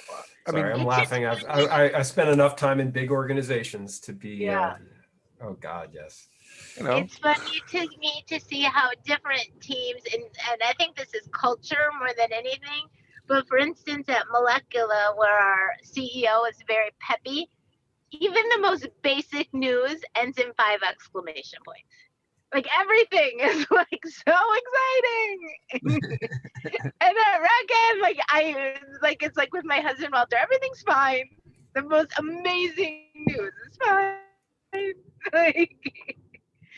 i Sorry, mean I'm laughing. I've, I, I I spent enough time in big organizations to be. Yeah. Uh, oh God, yes. You know It's funny to me to see how different teams, and, and I think this is culture more than anything. But for instance, at Molecular, where our CEO is very peppy, even the most basic news ends in five exclamation points. Like everything [LAUGHS] is like so exciting. [LAUGHS] and at RackN, like I like it's like with my husband Walter, everything's fine. The most amazing news is fine. [LAUGHS] Like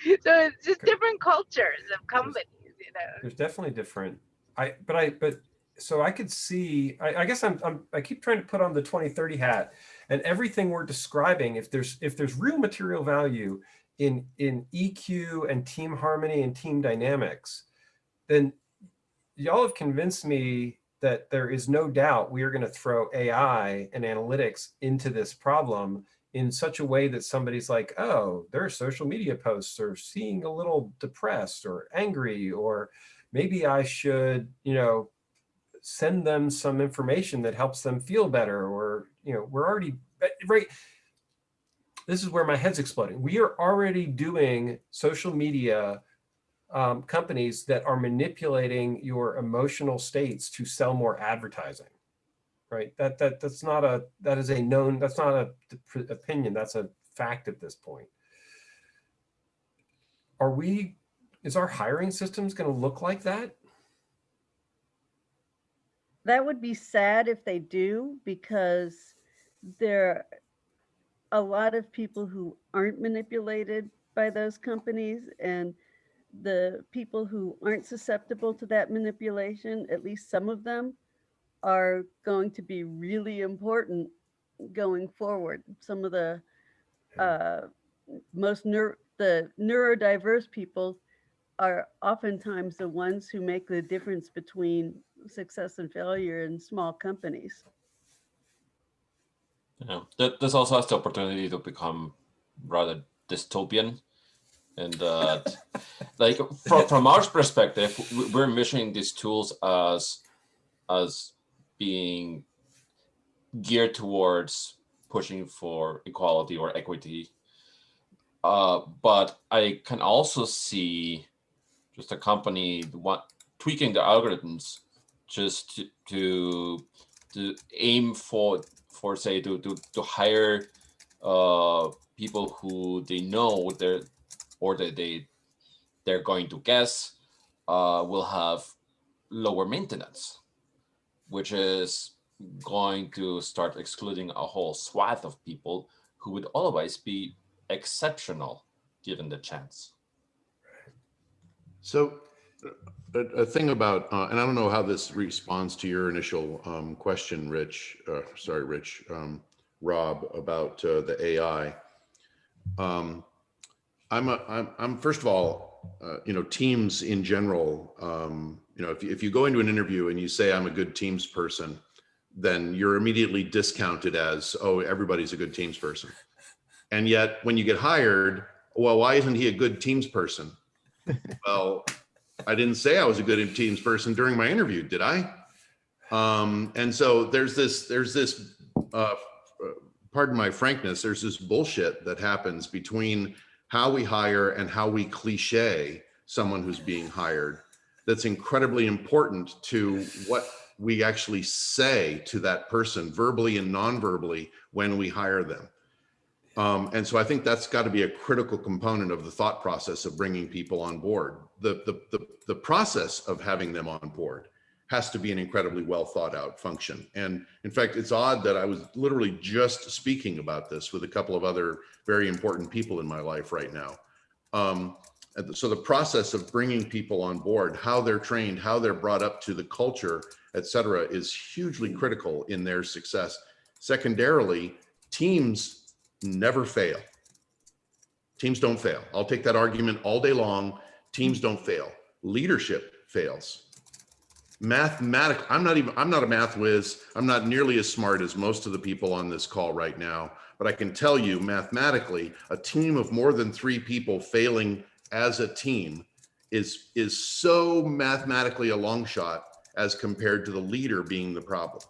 [LAUGHS] so it's just different cultures of companies, you know. There's definitely different. I but I but so I could see. I, I guess I'm, I'm I keep trying to put on the 2030 hat, and everything we're describing. If there's if there's real material value in in EQ and team harmony and team dynamics, then y'all have convinced me that there is no doubt we are going to throw AI and analytics into this problem in such a way that somebody's like, oh, their social media posts are seeing a little depressed or angry, or maybe I should, you know, send them some information that helps them feel better, or, you know, we're already, right. This is where my head's exploding. We are already doing social media um, companies that are manipulating your emotional states to sell more advertising right? That that that's not a that is a known that's not a opinion. That's a fact at this point. Are we? Is our hiring systems going to look like that? That would be sad if they do, because there are a lot of people who aren't manipulated by those companies and the people who aren't susceptible to that manipulation, at least some of them, are going to be really important going forward. Some of the uh, most neuro, the neurodiverse people are oftentimes the ones who make the difference between success and failure in small companies. Yeah, that this also has the opportunity to become rather dystopian, and that, [LAUGHS] like from from our perspective, we're envisioning these tools as as being geared towards pushing for equality or equity. Uh, but I can also see just a company what tweaking the algorithms just to, to to aim for for say to to to hire uh people who they know they're or that they they're going to guess uh will have lower maintenance which is going to start excluding a whole swath of people who would otherwise be exceptional given the chance So a, a thing about, uh, and I don't know how this responds to your initial um, question, Rich, uh, sorry, Rich, um, Rob, about uh, the AI. Um, I'm, a, I'm, I'm, first of all, uh, you know, teams in general, um, you know, if, you- if you go into an interview and you say, I'm a good teams person, then you're immediately discounted as, oh, everybody's a good teams person. And yet when you get hired, well, why isn't he a good teams person? [LAUGHS] Well, I didn't say I was a good teams person during my interview, did I? Um, and so there's this, there's this, uh, pardon my frankness, there's this bullshit that happens between how we hire and how we cliche someone who's being hired. That's incredibly important to what we actually say to that person verbally and non-verbally when we hire them. Um, and so I think that's got to be a critical component of the thought process of bringing people on board. The, the, the, the process of having them on board has to be an incredibly well thought out function. And in fact, it's odd that I was literally just speaking about this with a couple of other very important people in my life right now. Um, so the process of bringing people on board, how they're trained, how they're brought up to the culture, et cetera, is hugely mm-hmm. critical in their success. Secondarily, teams never fail. Teams don't fail. I'll take that argument all day long. Teams mm-hmm. don't fail. Leadership fails. Mathematic, I'm not even, I'm not a math whiz. I'm not nearly as smart as most of the people on this call right now, but I can tell you mathematically, a team of more than three people failing as a team is, is so mathematically a long shot as compared to the leader being the problem.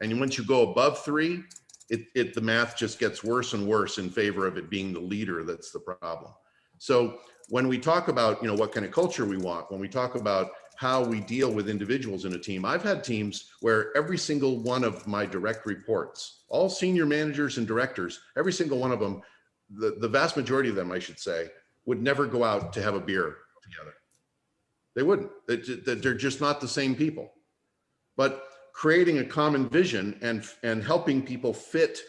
And once you go above three, it, it the math just gets worse and worse in favor of it being the leader that's the problem. So when we talk about, you know, what kind of culture we want, when we talk about how we deal with individuals in a team, I've had teams where every single one of my direct reports, all senior managers and directors, every single one of them, the, the vast majority of them, I should say, would never go out to have a beer together. They wouldn't. They- they- They're just not the same people. But creating a common vision and, and helping people fit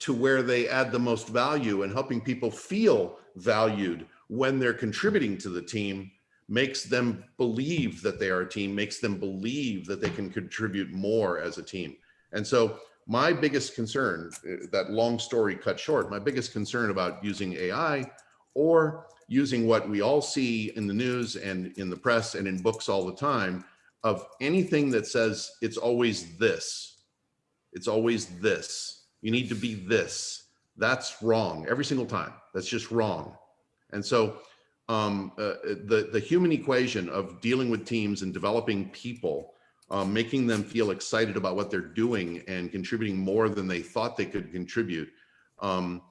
to where they add the most value and helping people feel valued when they're contributing to the team makes them believe that they are a team, makes them believe that they can contribute more as a team. And so my biggest concern, uh, that long story cut short, my biggest concern about using AI or using what we all see in the news and in the press and in books all the time of anything that says it's always this, it's always this, you need to be this. That's wrong every single time. That's just wrong. And so um, uh, the, the human equation of dealing with teams and developing people, um, making them feel excited about what they're doing and contributing more than they thought they could contribute um,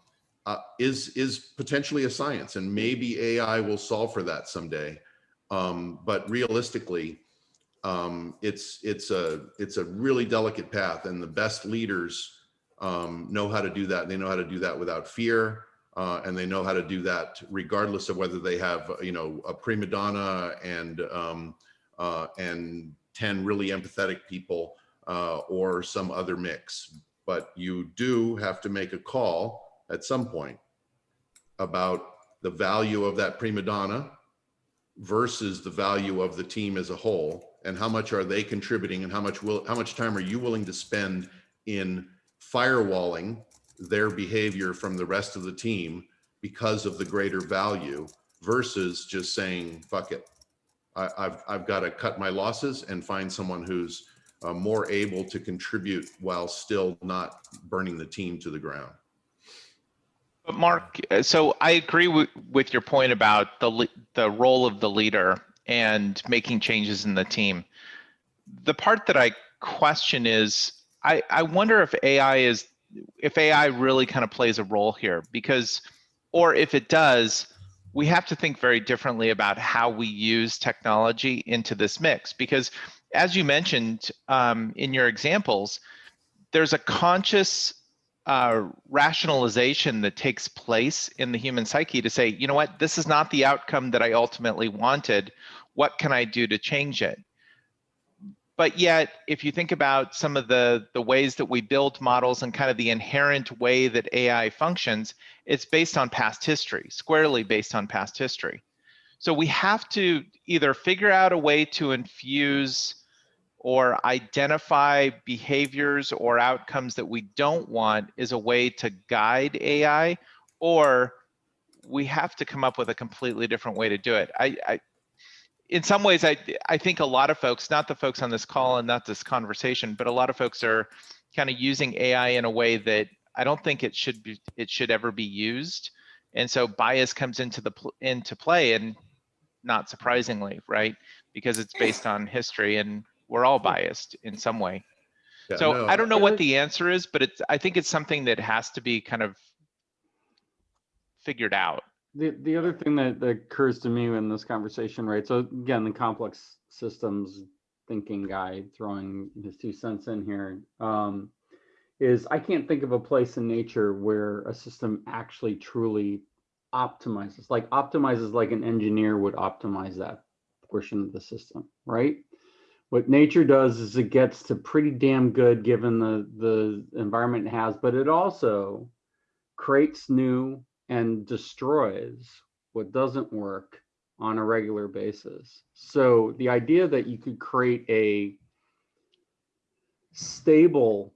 uh, is, is potentially a science and maybe AI will solve for that someday. Um, but realistically, um, it's, it's a, it's a really delicate path and the best leaders um, know how to do that. They know how to do that without fear. Uh, and they know how to do that regardless of whether they have, you know, a prima donna and um, uh, and 10 really empathetic people uh, or some other mix. But you do have to make a call at some point about the value of that prima donna versus the value of the team as a whole and how much are they contributing and how much will how much time are you willing to spend in firewalling their behavior from the rest of the team because of the greater value versus just saying, fuck it. I, I've, I've got to cut my losses and find someone who's uh, more able to contribute while still not burning the team to the ground. Mark, uh, so I agree with, your point about the, the role of the leader and making changes in the team. The part that I question is, I, I wonder if AI is, if AI really kind of plays a role here because, or if it does, we have to think very differently about how we use technology into this mix because as you mentioned um, in your examples, there's a conscious uh, rationalization that takes place in the human psyche to say, you know what, this is not the outcome that I ultimately wanted. What can I do to change it? But yet, if you think about some of the, the ways that we build models and kind of the inherent way that AI functions, it's based on past history, squarely based on past history. So we have to either figure out a way to infuse or identify behaviors or outcomes that we don't want is a way to guide AI, or we have to come up with a completely different way to do it. I, I in some ways, I, I think a lot of folks, not the folks on this call and not this conversation, but a lot of folks are kind of using AI in a way that I don't think it should be, it should ever be used. And so bias comes into the into play and not surprisingly, right? Because it's based on history and we're all biased in some way. Yeah, So no, I don't know what the answer is, but it's I think it's something that has to be kind of figured out. The, the other thing that, that occurs to me in this conversation, right? So again, the complex systems thinking guy throwing his two cents in here um, is I can't think of a place in nature where a system actually truly optimizes, like optimizes like an engineer would optimize that portion of the system, right? What nature does is it gets to pretty damn good given the, the environment it has, but it also creates new and destroys what doesn't work on a regular basis. So the idea that you could create a stable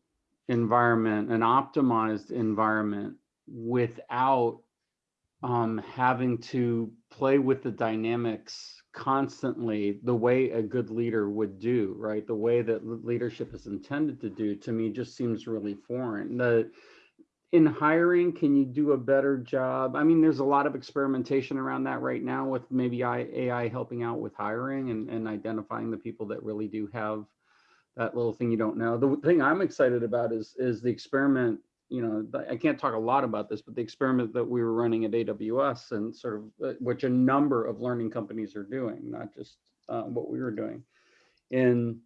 environment, an optimized environment without um, having to play with the dynamics constantly the way a good leader would do, right? The way that leadership is intended to do, to me, just seems really foreign. The in hiring, can you do a better job? I mean, there's a lot of experimentation around that right now with maybe AI helping out with hiring and, and identifying the people that really do have that little thing you don't know. The thing I'm excited about is is the experiment. You know, I can't talk a lot about this, but the experiment that we were running at AWS and sort of uh, which a number of learning companies are doing, not just uh, what we were doing, in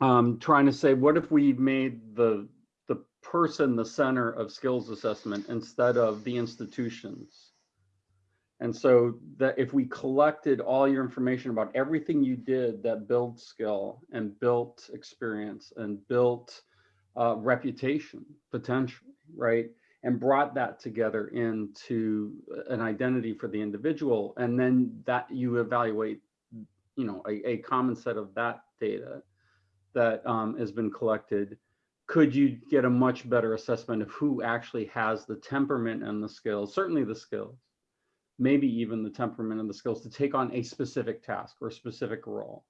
um, trying to say, what if we made the the person the center of skills assessment instead of the institutions? And so that if we collected all your information about everything you did that built skill and built experience and built uh, reputation potentially, right? And brought that together into an identity for the individual. And then that you evaluate, you know, a, a common set of that data that um, has been collected could you get a much better assessment of who actually has the temperament and the skills, certainly the skills, maybe even the temperament and the skills to take on a specific task or a specific role.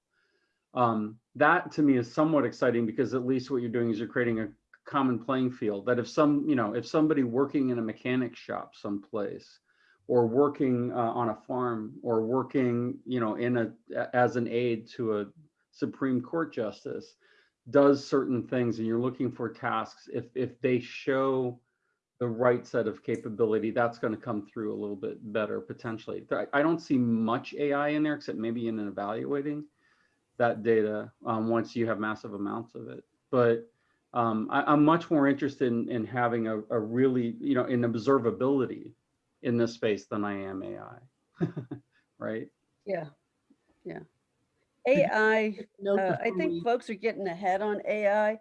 Um, that to me is somewhat exciting because at least what you're doing is you're creating a common playing field that if some, you know, if somebody working in a mechanic shop someplace or working uh, on a farm or working, you know, in a as an aide to a Supreme Court justice does certain things and you're looking for tasks, if if they show the right set of capability, that's going to come through a little bit better potentially. I- don't see much AI in there except maybe in evaluating that data um, once you have massive amounts of it. But um, I, I'm much more interested in, in having a, a really, you know, in observability in this space than I am AI. [LAUGHS] right? Yeah, yeah. AI, no, uh, I think folks are getting ahead on AI.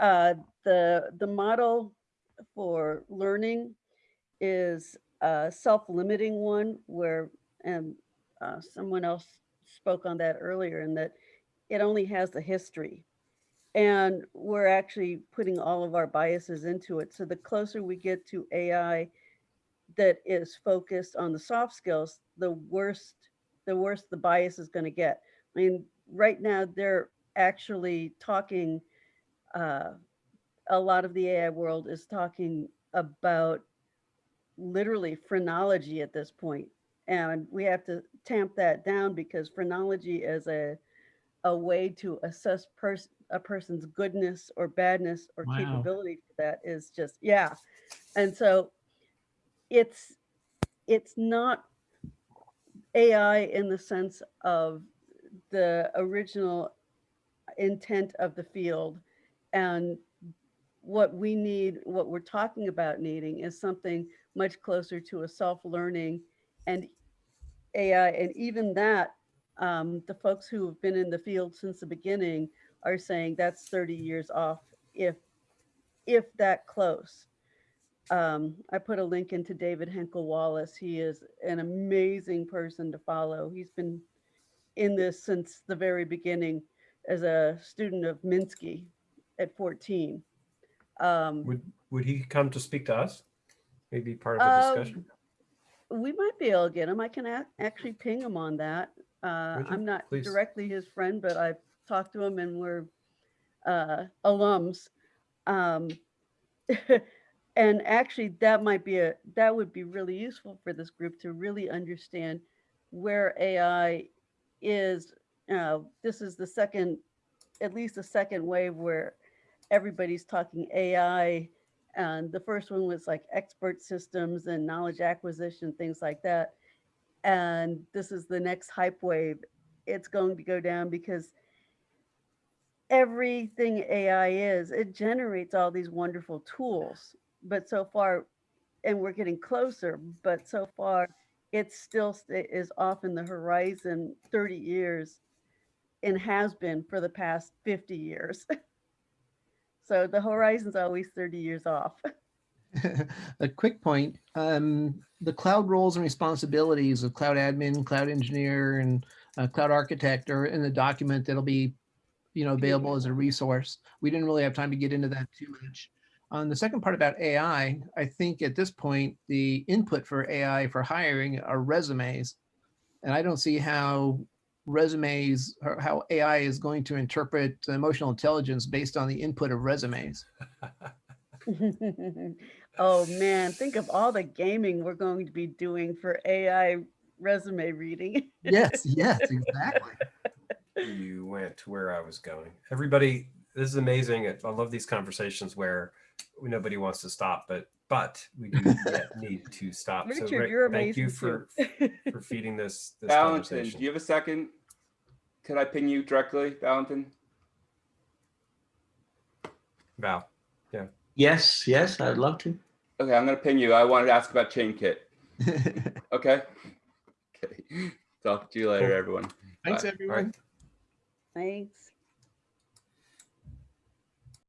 Uh, the, the model for learning is a self-limiting one where, and uh, someone else spoke on that earlier in that it only has the history. and we're actually putting all of our biases into it. So the closer we get to AI that is focused on the soft skills, the worst, the worse the bias is going to get. I mean, right now they're actually talking. Uh, a lot of the AI world is talking about literally phrenology at this point, and we have to tamp that down because phrenology is a a way to assess pers- a person's goodness or badness or Wow. capability for that is just yeah and so it's it's not ai in the sense of the original intent of the field and what we need what we're talking about needing is something much closer to a self-learning and ai and even that um, the folks who have been in the field since the beginning are saying that's 30 years off if if that close. Um, i put a link into david henkel wallace. He is an amazing person to follow. He's been in this since the very beginning as a student of minsky at 14 um, Would would he come to speak to us? Maybe part of the Um, discussion. we might be able to get him. I can actually ping him on that uh, i'm not Please. directly his friend but i've talked to him and we're uh, alums. Um, [LAUGHS] and actually that might be a that would be really useful for this group to really understand where ai is. Uh, this is the second at least the second wave where everybody's talking ai and the first one was like expert systems and knowledge acquisition things like that and this is the next hype wave it's going to go down because everything ai is it generates all these wonderful tools but so far and we're getting closer but so far it still is off in the horizon 30 years and has been for the past 50 years. [LAUGHS] So the horizon's always 30 years off [LAUGHS] [LAUGHS] a quick point, um, the cloud roles and responsibilities of cloud admin, cloud engineer, and uh, cloud architect are in the document that'll be, you know, available as a resource. We didn't really have time to get into that too much. On the second part about AI, I think at this point, the input for AI for hiring are resumes. And I don't see how resumes or how AI is going to interpret emotional intelligence based on the input of resumes. [LAUGHS] oh man, think of all the gaming we're going to be doing for AI resume reading. Yes, [LAUGHS] yes, exactly. you went to where I was going. Everybody, this is amazing. I love these conversations where nobody wants to stop, but but we do [LAUGHS] need to stop. Richard, Rick, you're thank you for [LAUGHS] for feeding this this Valentin, do you have a second? Could I ping you directly, Valentin? Val. Yeah. Yes, yes, I'd love to. Okay, I'm gonna ping you. I wanted to ask about ChainKit. [LAUGHS] Okay. Okay. Talk to you later, Cool. everyone. Thanks, Bye. everyone. Thanks.